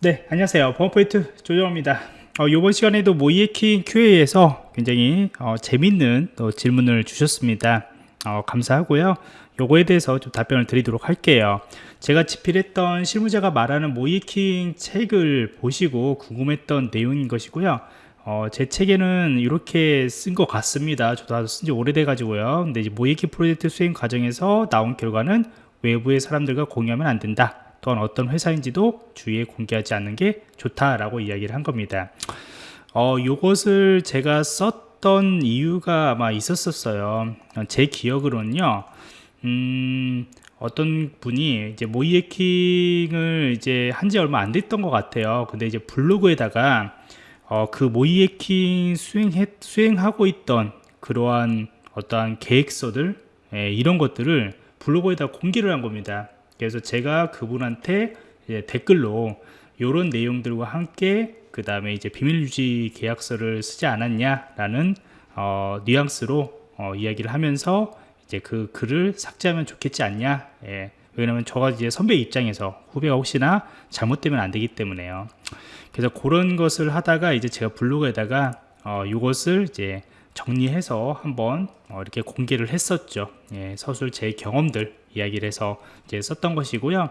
네 안녕하세요. 범포인트 조정호입니다. 어, 이번 시간에도 모이에킹 QA에서 굉장히 어, 재밌는 또 질문을 주셨습니다. 어, 감사하고요. 요거에 대해서 좀 답변을 드리도록 할게요. 제가 집필했던 실무자가 말하는 모이에킹 책을 보시고 궁금했던 내용인 것이고요. 어, 제 책에는 이렇게 쓴 것 같습니다. 저도 쓴지 오래돼 가지고요. 근데 모이에킹 프로젝트 수행 과정에서 나온 결과는 외부의 사람들과 공유하면 안 된다 또한 어떤 회사인지도 주위에 공개하지 않는 게 좋다라고 이야기를 한 겁니다. 어, 요것을 제가 썼던 이유가 아마 있었었어요. 제 기억으로는요. 음, 어떤 분이 이제 모이에킹을 이제 한 지 얼마 안 됐던 것 같아요. 근데 이제 블로그에다가 어, 그 모이에킹 수행해, 수행하고 있던 그러한 어떠한 계획서들 예, 이런 것들을 블로그에다 공개를 한 겁니다. 그래서 제가 그분한테 댓글로 이런 내용들과 함께 그 다음에 이제 비밀 유지 계약서를 쓰지 않았냐 라는 어, 뉘앙스로 어, 이야기를 하면서 이제 그 글을 삭제하면 좋겠지 않냐 예. 왜냐면 저가 이제 선배 입장에서 후배가 혹시나 잘못되면 안 되기 때문에요 그래서 그런 것을 하다가 이제 제가 블로그에다가 어, 이것을 이제 정리해서 한번 어, 이렇게 공개를 했었죠. 예, 서술 제 경험들 이야기를 해서 이제 썼던 것이고요.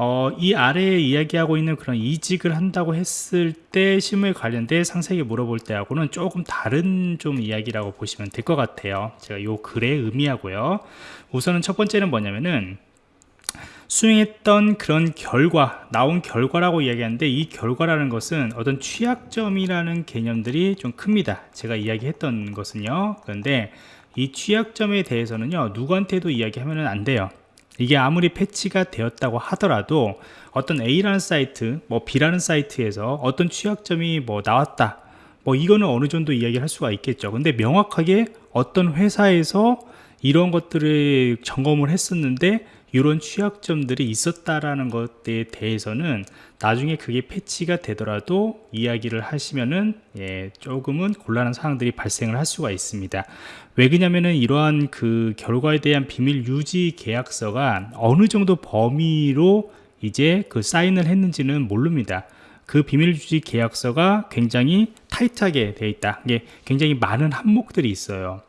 어, 이 아래에 이야기하고 있는 그런 이직을 한다고 했을 때 실무에 관련돼 상세하게 물어볼 때하고는 조금 다른 좀 이야기라고 보시면 될 것 같아요. 제가 요 글에 의미하고요. 우선은 첫 번째는 뭐냐면은 수행했던 그런 결과 나온 결과라고 이야기하는데 이 결과라는 것은 어떤 취약점이라는 개념들이 좀 큽니다. 제가 이야기했던 것은요. 그런데 이 취약점에 대해서는요. 누구한테도 이야기하면 안 돼요. 이게 아무리 패치가 되었다고 하더라도 어떤 A라는 사이트 뭐 B라는 사이트에서 어떤 취약점이 뭐 나왔다. 뭐 이거는 어느 정도 이야기를 할 수가 있겠죠. 근데 명확하게 어떤 회사에서 이런 것들을 점검을 했었는데 이런 취약점들이 있었다라는 것에 대해서는 나중에 그게 패치가 되더라도 이야기를 하시면은 예, 조금은 곤란한 상황들이 발생을 할 수가 있습니다. 왜 그러냐면은 이러한 그 결과에 대한 비밀 유지 계약서가 어느 정도 범위로 이제 그 사인을 했는지는 모릅니다. 그 비밀 유지 계약서가 굉장히 타이트하게 되어 있다. 이게 굉장히 많은 항목들이 있어요.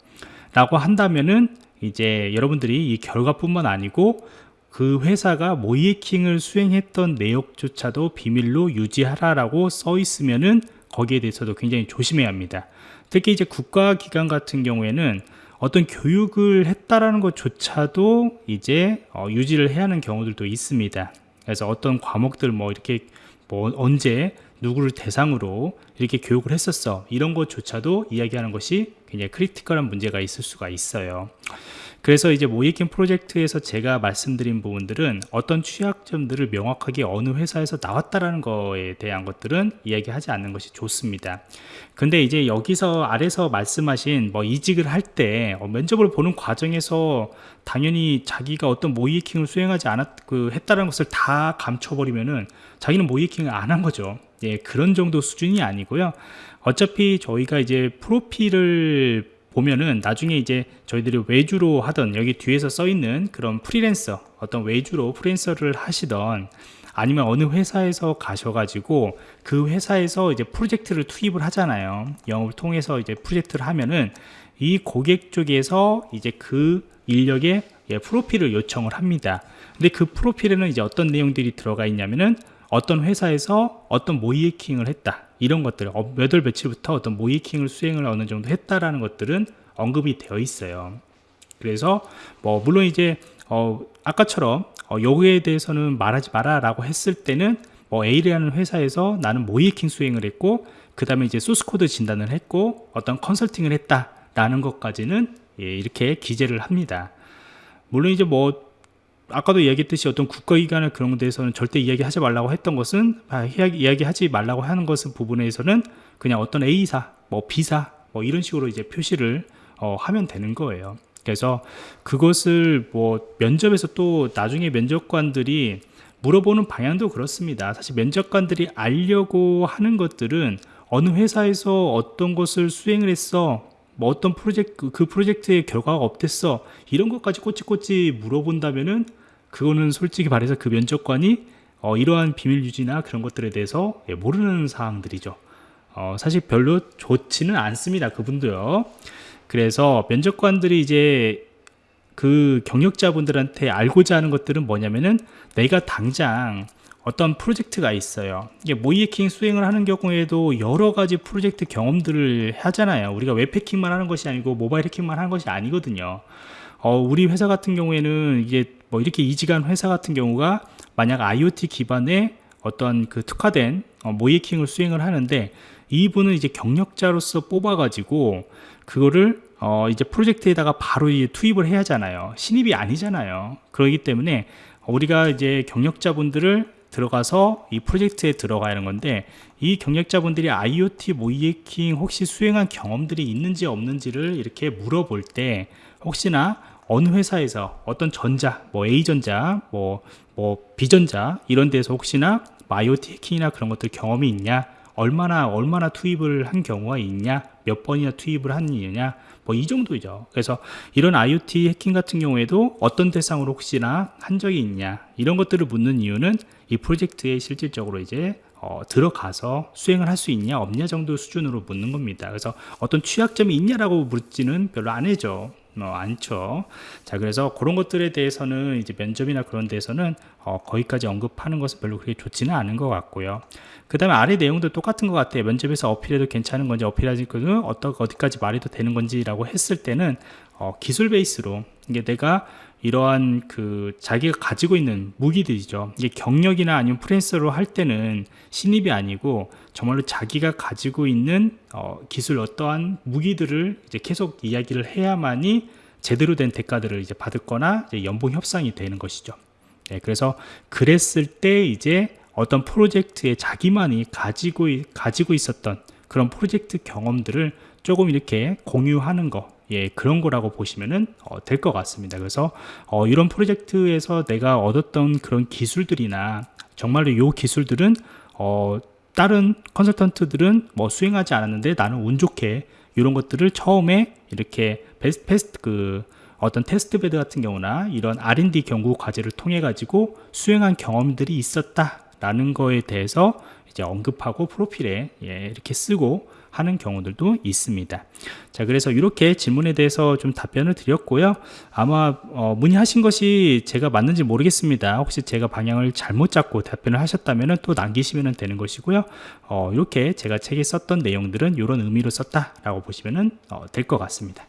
라고 한다면은 이제 여러분들이 이 결과뿐만 아니고 그 회사가 모이에킹을 수행했던 내역조차도 비밀로 유지하라라고 써 있으면은 거기에 대해서도 굉장히 조심해야 합니다. 특히 이제 국가기관 같은 경우에는 어떤 교육을 했다라는 것조차도 이제 어, 유지를 해야 하는 경우들도 있습니다. 그래서 어떤 과목들 뭐 이렇게 뭐 언제 누구를 대상으로 이렇게 교육을 했었어. 이런 것조차도 이야기하는 것이 굉장히 크리티컬한 문제가 있을 수가 있어요. 그래서 이제 모이킹 프로젝트에서 제가 말씀드린 부분들은 어떤 취약점들을 명확하게 어느 회사에서 나왔다라는 거에 대한 것들은 이야기하지 않는 것이 좋습니다. 근데 이제 여기서 아래서 말씀하신 뭐 이직을 할때 어, 면접을 보는 과정에서 당연히 자기가 어떤 모이킹을 수행하지 않았 그 했다는 것을 다 감춰버리면은 자기는 모이킹을 안 한 거죠 예 그런 정도 수준이 아니고요. 어차피 저희가 이제 프로필을 보면은 나중에 이제 저희들이 외주로 하던 여기 뒤에서 써 있는 그런 프리랜서 어떤 외주로 프리랜서를 하시던 아니면 어느 회사에서 가셔가지고 그 회사에서 이제 프로젝트를 투입을 하잖아요. 영업을 통해서 이제 프로젝트를 하면은 이 고객 쪽에서 이제 그 인력의 예, 프로필을 요청을 합니다. 근데 그 프로필에는 이제 어떤 내용들이 들어가 있냐면은 어떤 회사에서 어떤 모이킹을 했다. 이런 것들 어, 몇월 며칠부터 어떤 모이킹을 수행을 어느 정도 했다라는 것들은 언급이 되어 있어요. 그래서 뭐 물론 이제 어 아까처럼 어 요거에 대해서는 말하지 마라 라고 했을 때는 뭐 A라는 회사에서 나는 모이킹 수행을 했고 그 다음에 이제 소스코드 진단을 했고 어떤 컨설팅을 했다 라는 것까지는 예, 이렇게 기재를 합니다. 물론 이제 뭐 아까도 이야기했듯이 어떤 국가기관의 그런 데서는 절대 이야기하지 말라고 했던 것은 아, 이야기하지 말라고 하는 것은 부분에서는 그냥 어떤 A사, 뭐 B사 뭐 이런 식으로 이제 표시를 어, 하면 되는 거예요. 그래서 그것을 뭐 면접에서 또 나중에 면접관들이 물어보는 방향도 그렇습니다. 사실 면접관들이 알려고 하는 것들은 어느 회사에서 어떤 것을 수행을 했어 뭐 어떤 프로젝트 그 프로젝트의 결과가 어땠어 이런 것까지 꼬치꼬치 물어본다면은 그거는 솔직히 말해서 그 면접관이 어, 이러한 비밀 유지나 그런 것들에 대해서 예, 모르는 사항들이죠. 어, 사실 별로 좋지는 않습니다. 그분도요. 그래서 면접관들이 이제 그 경력자분들한테 알고자 하는 것들은 뭐냐면은 내가 당장 어떤 프로젝트가 있어요. 이게 모이해킹 수행을 하는 경우에도 여러 가지 프로젝트 경험들을 하잖아요. 우리가 웹 해킹만 하는 것이 아니고 모바일 해킹만 하는 것이 아니거든요. 어, 우리 회사 같은 경우에는 이게 뭐 이렇게 이직한 회사 같은 경우가 만약 IoT 기반의 어떤 그 특화된 어, 모이해킹을 수행을 하는데 이분은 이제 경력자로서 뽑아가지고 그거를 어 이제 프로젝트에다가 바로 이제 투입을 해야 하잖아요. 신입이 아니잖아요. 그렇기 때문에 우리가 이제 경력자분들을 들어가서 이 프로젝트에 들어가야 하는 건데 이 경력자분들이 IoT 모이해킹 혹시 수행한 경험들이 있는지 없는지를 이렇게 물어볼 때 혹시나 어느 회사에서 어떤 전자, 뭐 A전자, 뭐, 뭐 B전자 이런 데서 혹시나 IoT 해킹이나 그런 것들 경험이 있냐? 얼마나 얼마나 투입을 한 경우가 있냐? 몇 번이나 투입을 한느냐 뭐 이 정도죠. 그래서 이런 IoT 해킹 같은 경우에도 어떤 대상으로 혹시나 한 적이 있냐 이런 것들을 묻는 이유는 이 프로젝트에 실질적으로 이제 어, 들어가서 수행을 할 수 있냐 없냐 정도 수준으로 묻는 겁니다. 그래서 어떤 취약점이 있냐라고 묻지는 별로 안 해죠 뭐 않죠. 자, 그래서 그런 것들에 대해서는 이제 면접이나 그런 데서는 어, 거기까지 언급하는 것은 별로 그렇게 좋지는 않은 것 같고요. 그 다음에 아래 내용도 똑같은 것 같아요. 면접에서 어필해도 괜찮은 건지 어필하지 그 어떤 어디까지 말해도 되는 건지라고 했을 때는 어, 기술 베이스로 이게 내가 이러한 그 자기가 가지고 있는 무기들이죠. 이게 경력이나 아니면 프랜서로 할 때는 신입이 아니고 정말로 자기가 가지고 있는 어, 기술 어떠한 무기들을 이제 계속 이야기를 해야만이 제대로 된 대가들을 이제 받을 거나 이제 연봉 협상이 되는 것이죠. 네, 그래서 그랬을 때 이제 어떤 프로젝트에 자기만이 가지고 가지고 있었던 그런 프로젝트 경험들을 조금 이렇게 공유하는 거 예, 그런 거라고 보시면 어, 될 것 같습니다. 그래서 어, 이런 프로젝트에서 내가 얻었던 그런 기술들이나 정말로 이 기술들은 어, 다른 컨설턴트들은 뭐 수행하지 않았는데 나는 운 좋게 이런 것들을 처음에 이렇게 베스트, 베스트 그 어떤 test bed 같은 경우나 이런 R&D 연구 과제를 통해 가지고 수행한 경험들이 있었다라는 거에 대해서 이제 언급하고 프로필에 예, 이렇게 쓰고 하는 경우들도 있습니다. 자, 그래서 이렇게 질문에 대해서 좀 답변을 드렸고요. 아마 어, 문의하신 것이 제가 맞는지 모르겠습니다. 혹시 제가 방향을 잘못 잡고 답변을 하셨다면 또 남기시면 되는 것이고요. 어, 이렇게 제가 책에 썼던 내용들은 이런 의미로 썼다 라고 보시면 어, 될것 같습니다.